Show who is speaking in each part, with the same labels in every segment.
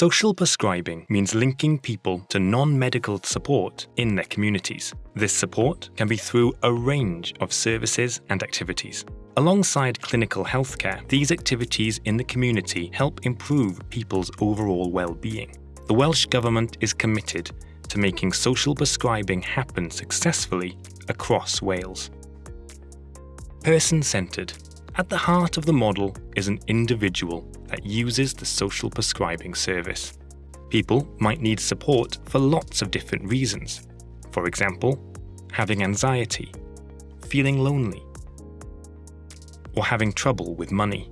Speaker 1: Social prescribing means linking people to non-medical support in their communities. This support can be through a range of services and activities. Alongside clinical healthcare, these activities in the community help improve people's overall well-being. The Welsh Government is committed to making social prescribing happen successfully across Wales. Person-centred. At the heart of the model is an individual that uses the social prescribing service. People might need support for lots of different reasons. For example, having anxiety, feeling lonely, or having trouble with money.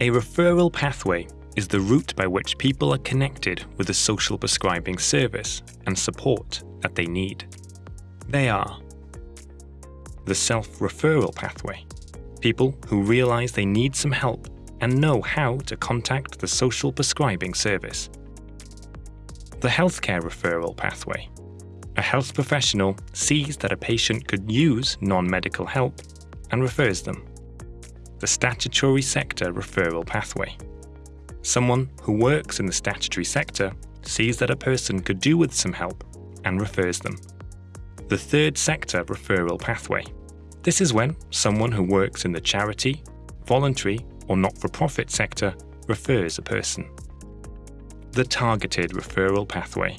Speaker 1: A referral pathway is the route by which people are connected with the social prescribing service and support that they need. They are the self-referral pathway, people who realize they need some help and know how to contact the social prescribing service. The healthcare referral pathway. A health professional sees that a patient could use non-medical help and refers them. The statutory sector referral pathway. Someone who works in the statutory sector sees that a person could do with some help and refers them. The third sector referral pathway. This is when someone who works in the charity, voluntary or not-for-profit sector refers a person. The targeted referral pathway.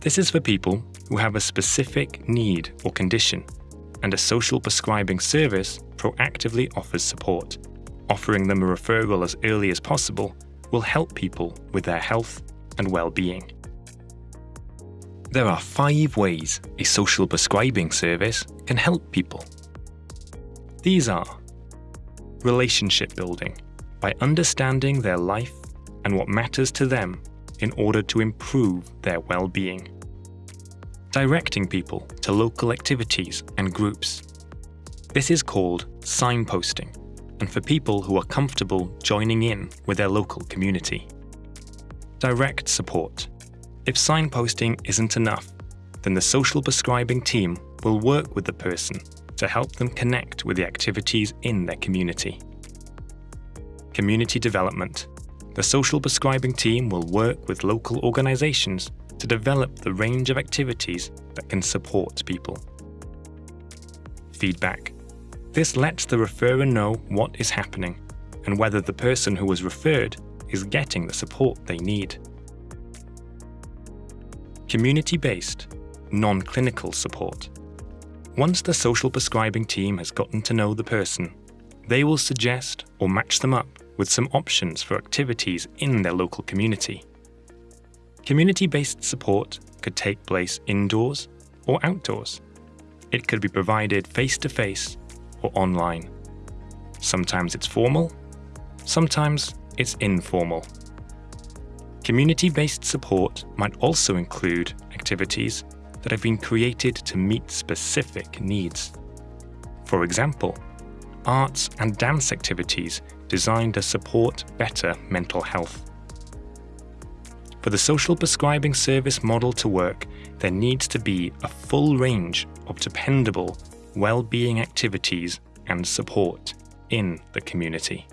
Speaker 1: This is for people who have a specific need or condition, and a social prescribing service proactively offers support. Offering them a referral as early as possible will help people with their health and well-being. There are five ways a social prescribing service can help people. These are relationship building by understanding their life and what matters to them in order to improve their well-being. Directing people to local activities and groups. This is called signposting and for people who are comfortable joining in with their local community. Direct support. If signposting isn't enough, then the social prescribing team will work with the person to help them connect with the activities in their community. Community development. The social prescribing team will work with local organisations to develop the range of activities that can support people. Feedback. This lets the referrer know what is happening and whether the person who was referred is getting the support they need. Community-based, non-clinical support. Once the social prescribing team has gotten to know the person, they will suggest or match them up with some options for activities in their local community. Community-based support could take place indoors or outdoors. It could be provided face-to-face -face or online. Sometimes it's formal, sometimes it's informal. Community-based support might also include activities that have been created to meet specific needs. For example, arts and dance activities designed to support better mental health. For the social prescribing service model to work, there needs to be a full range of dependable well-being activities and support in the community.